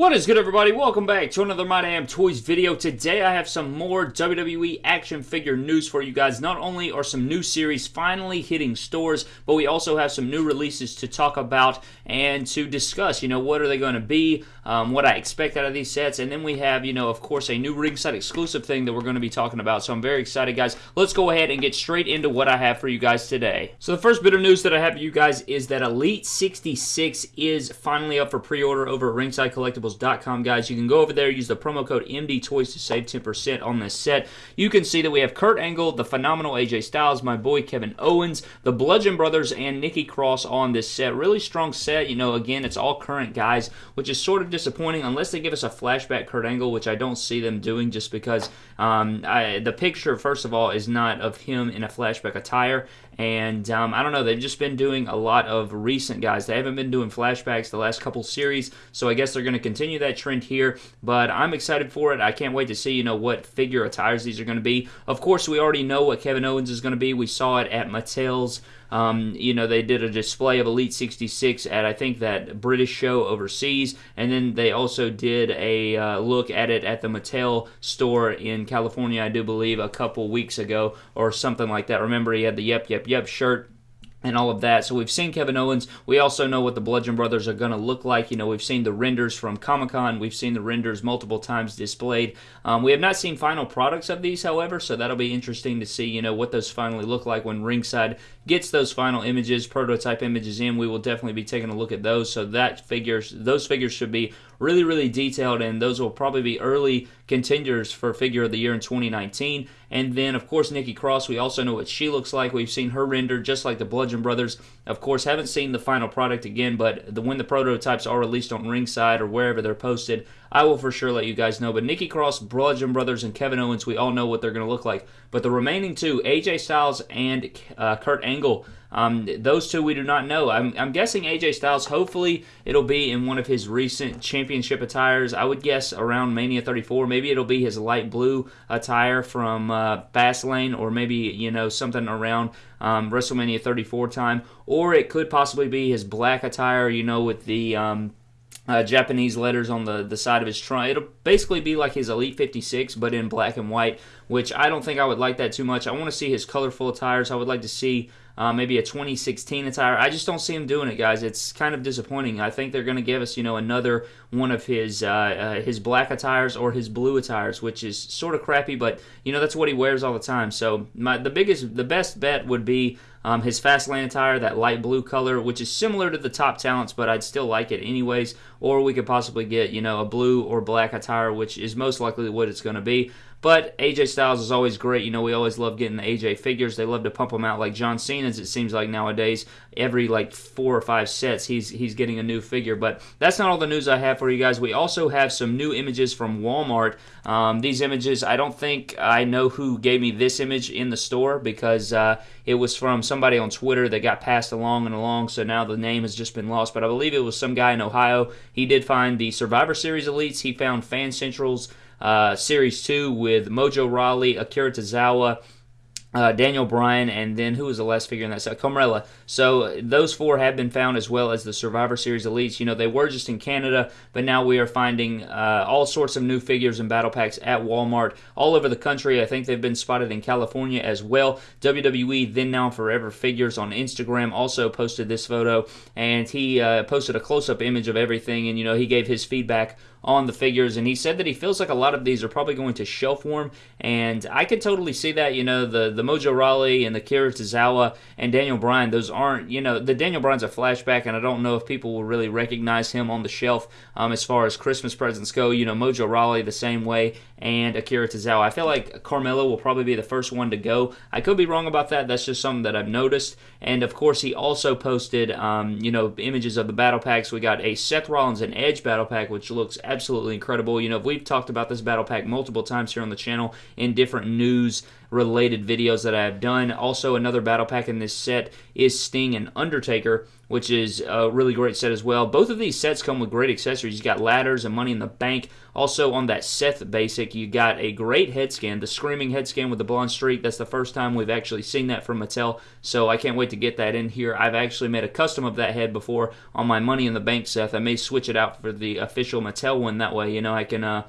What is good everybody? Welcome back to another My Damn Toys video. Today I have some more WWE action figure news for you guys. Not only are some new series finally hitting stores, but we also have some new releases to talk about and to discuss. You know, what are they going to be, um, what I expect out of these sets, and then we have, you know, of course, a new ringside exclusive thing that we're going to be talking about. So I'm very excited, guys. Let's go ahead and get straight into what I have for you guys today. So the first bit of news that I have for you guys is that Elite 66 is finally up for pre-order over at Ringside Collectibles collectibles.com, guys. You can go over there, use the promo code MDTOYS to save 10% on this set. You can see that we have Kurt Angle, the phenomenal AJ Styles, my boy Kevin Owens, the Bludgeon Brothers, and Nikki Cross on this set. Really strong set. You know, again, it's all current guys, which is sort of disappointing unless they give us a flashback Kurt Angle, which I don't see them doing just because um, I, the picture, first of all, is not of him in a flashback attire. And um, I don't know, they've just been doing a lot of recent guys. They haven't been doing flashbacks the last couple series, so I guess they're going to continue that trend here. But I'm excited for it. I can't wait to see, you know, what figure attires these are going to be. Of course, we already know what Kevin Owens is going to be. We saw it at Mattel's um, you know, they did a display of Elite 66 at, I think, that British show overseas. And then they also did a uh, look at it at the Mattel store in California, I do believe, a couple weeks ago or something like that. Remember, he had the Yep, Yep, Yep shirt and all of that. So we've seen Kevin Owens. We also know what the Bludgeon Brothers are going to look like. You know, we've seen the renders from Comic Con. We've seen the renders multiple times displayed. Um, we have not seen final products of these, however, so that'll be interesting to see, you know, what those finally look like when Ringside gets those final images, prototype images in. We will definitely be taking a look at those. So that figures, those figures should be really, really detailed, and those will probably be early contenders for figure of the year in 2019. And then, of course, Nikki Cross, we also know what she looks like. We've seen her render just like the Bludgeon Brothers. Of course, haven't seen the final product again, but the, when the prototypes are released on Ringside or wherever they're posted, I will for sure let you guys know. But Nikki Cross, Bludgeon Brothers, and Kevin Owens, we all know what they're going to look like. But the remaining two, AJ Styles and uh, Kurt Angle, um, those two we do not know. I'm, I'm, guessing AJ Styles, hopefully it'll be in one of his recent championship attires. I would guess around Mania 34. Maybe it'll be his light blue attire from uh, Fastlane or maybe, you know, something around um, WrestleMania 34 time. Or it could possibly be his black attire, you know, with the... Um, uh, Japanese letters on the, the side of his trunk. It'll basically be like his Elite 56, but in black and white, which I don't think I would like that too much. I want to see his colorful attires. I would like to see uh, maybe a 2016 attire. I just don't see him doing it, guys. It's kind of disappointing. I think they're going to give us, you know, another one of his uh, uh, his black attires or his blue attires, which is sort of crappy, but you know that's what he wears all the time. So my the biggest, the best bet would be um, his Fastlane attire, that light blue color, which is similar to the top talents, but I'd still like it anyways. Or we could possibly get, you know, a blue or black attire, which is most likely what it's going to be. But AJ Styles is always great. You know, we always love getting the AJ figures. They love to pump them out like John Cena's. It seems like nowadays, every like four or five sets, he's he's getting a new figure. But that's not all the news I have for you guys. We also have some new images from Walmart. Um, these images, I don't think I know who gave me this image in the store because uh, it was from somebody on Twitter that got passed along and along. So now the name has just been lost. But I believe it was some guy in Ohio. He did find the Survivor Series elites. He found Fan Central's uh, Series 2 with Mojo Rawley, Akira Tozawa, uh, Daniel Bryan, and then who was the last figure in that set? Carmella. So those four have been found as well as the Survivor Series Elites. You know, they were just in Canada, but now we are finding uh, all sorts of new figures and battle packs at Walmart all over the country. I think they've been spotted in California as well. WWE Then Now Forever Figures on Instagram also posted this photo, and he uh, posted a close up image of everything, and, you know, he gave his feedback on the figures, and he said that he feels like a lot of these are probably going to shelf warm, and I could totally see that. You know, the the Mojo Rawley and the Kira Tozawa and Daniel Bryan, those aren't. You know, the Daniel Bryan's a flashback, and I don't know if people will really recognize him on the shelf um, as far as Christmas presents go. You know, Mojo Rawley the same way, and Akira Tozawa. I feel like Carmella will probably be the first one to go. I could be wrong about that. That's just something that I've noticed. And of course, he also posted, um, you know, images of the battle packs. We got a Seth Rollins and Edge battle pack, which looks absolutely incredible. You know, we've talked about this battle pack multiple times here on the channel in different news related videos that I have done. Also, another battle pack in this set is Sting and Undertaker, which is a really great set as well. Both of these sets come with great accessories. You got ladders and money in the bank. Also, on that Seth basic, you got a great head scan, the Screaming head scan with the blonde streak. That's the first time we've actually seen that from Mattel, so I can't wait to get that in here. I've actually made a custom of that head before on my Money in the Bank Seth. I may switch it out for the official Mattel one. That way, you know, I can uh,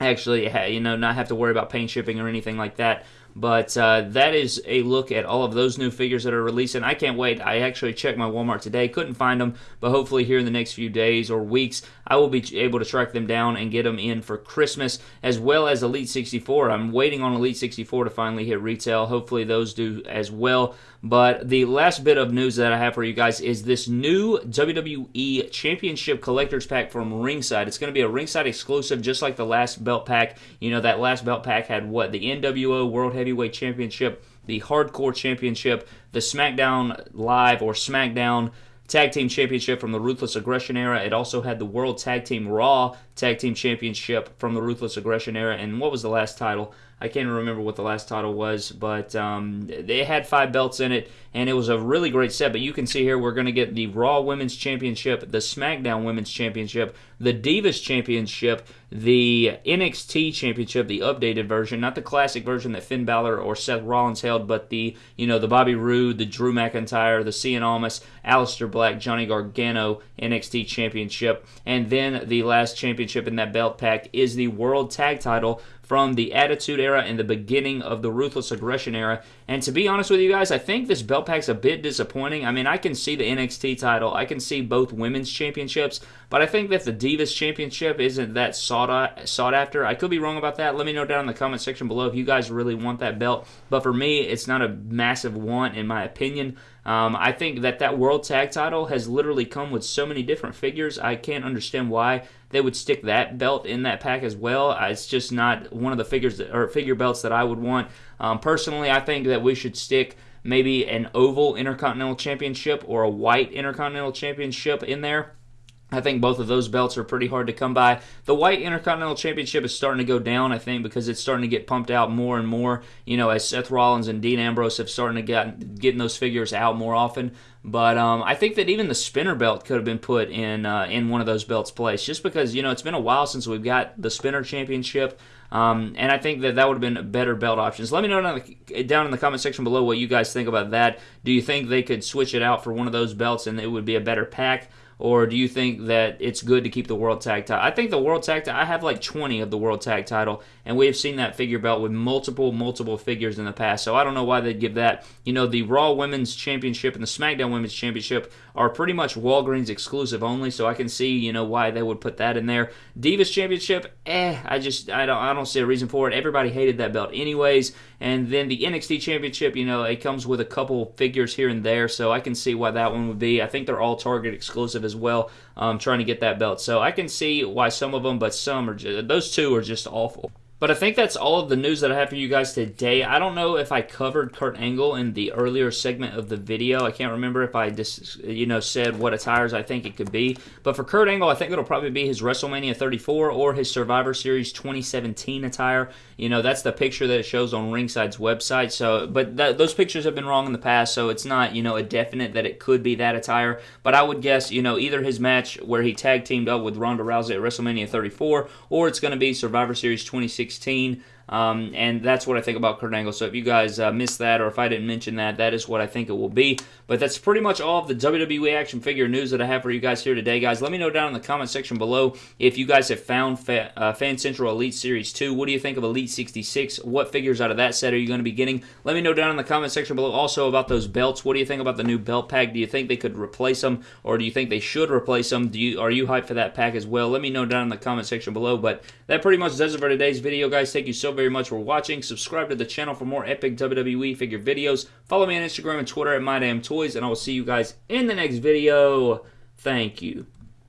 actually, you know, not have to worry about paint shipping or anything like that. But uh, that is a look at all of those new figures that are releasing. I can't wait. I actually checked my Walmart today, couldn't find them, but hopefully here in the next few days or weeks, I will be able to track them down and get them in for Christmas, as well as Elite 64. I'm waiting on Elite 64 to finally hit retail. Hopefully those do as well. But the last bit of news that I have for you guys is this new WWE Championship Collector's Pack from Ringside. It's going to be a Ringside exclusive, just like the last belt pack. You know, that last belt pack had what? The NWO World Heavyweight Championship, the Hardcore Championship, the SmackDown Live or SmackDown Tag Team Championship from the Ruthless Aggression era. It also had the World Tag Team Raw Tag Team Championship from the Ruthless Aggression era. And what was the last title? I can't remember what the last title was, but um, they had five belts in it, and it was a really great set. But you can see here we're going to get the Raw Women's Championship, the SmackDown Women's Championship, the Divas Championship, the NXT Championship, the updated version, not the classic version that Finn Balor or Seth Rollins held, but the you know the Bobby Roode, the Drew McIntyre, the Cien Almas, Aleister Black, Johnny Gargano NXT Championship, and then the last championship in that belt pack is the World Tag Title from the Attitude Era and the beginning of the Ruthless Aggression Era. And to be honest with you guys, I think this belt pack's a bit disappointing. I mean, I can see the NXT title, I can see both women's championships, but I think that the Divas Championship isn't that sought, uh, sought after. I could be wrong about that. Let me know down in the comment section below if you guys really want that belt. But for me, it's not a massive want, in my opinion. Um, I think that that World Tag title has literally come with so many different figures. I can't understand why they would stick that belt in that pack as well. Uh, it's just not one of the figures that, or figure belts that I would want. Um, personally, I think that we should stick maybe an oval Intercontinental Championship or a white Intercontinental Championship in there. I think both of those belts are pretty hard to come by. The White Intercontinental Championship is starting to go down, I think, because it's starting to get pumped out more and more. You know, as Seth Rollins and Dean Ambrose have started to get getting those figures out more often. But um, I think that even the spinner belt could have been put in uh, in one of those belts' place, just because you know it's been a while since we've got the spinner championship. Um, and I think that that would have been a better belt options. Let me know down, the, down in the comment section below what you guys think about that. Do you think they could switch it out for one of those belts and it would be a better pack? Or do you think that it's good to keep the World Tag Title? I think the World Tag Title, I have like 20 of the World Tag Title, and we have seen that figure belt with multiple, multiple figures in the past. So I don't know why they'd give that. You know, the Raw Women's Championship and the SmackDown Women's Championship are pretty much Walgreens exclusive only, so I can see, you know, why they would put that in there. Divas Championship, eh, I just, I don't, I don't see a reason for it. Everybody hated that belt anyways. And then the NXT Championship, you know, it comes with a couple figures here and there, so I can see why that one would be. I think they're all Target exclusive as well, um, trying to get that belt. So I can see why some of them, but some are just, those two are just awful. But I think that's all of the news that I have for you guys today. I don't know if I covered Kurt Angle in the earlier segment of the video. I can't remember if I just, you know, said what attires I think it could be. But for Kurt Angle, I think it'll probably be his WrestleMania 34 or his Survivor Series 2017 attire. You know, that's the picture that it shows on Ringside's website. So, but th those pictures have been wrong in the past, so it's not, you know, a definite that it could be that attire. But I would guess, you know, either his match where he tag teamed up with Ronda Rousey at WrestleMania 34, or it's going to be Survivor Series 2016 2016. Um, and that's what I think about Kurt Angle. So if you guys uh, missed that or if I didn't mention that, that is what I think it will be. But that's pretty much all of the WWE action figure news that I have for you guys here today, guys. Let me know down in the comment section below if you guys have found Fa uh, Fan Central Elite Series 2. What do you think of Elite 66? What figures out of that set are you going to be getting? Let me know down in the comment section below also about those belts. What do you think about the new belt pack? Do you think they could replace them or do you think they should replace them? Do you Are you hyped for that pack as well? Let me know down in the comment section below. But that pretty much does it for today's video, guys. Thank you so very much for watching. Subscribe to the channel for more epic WWE figure videos. Follow me on Instagram and Twitter at MyDamnToys, and I will see you guys in the next video. Thank you.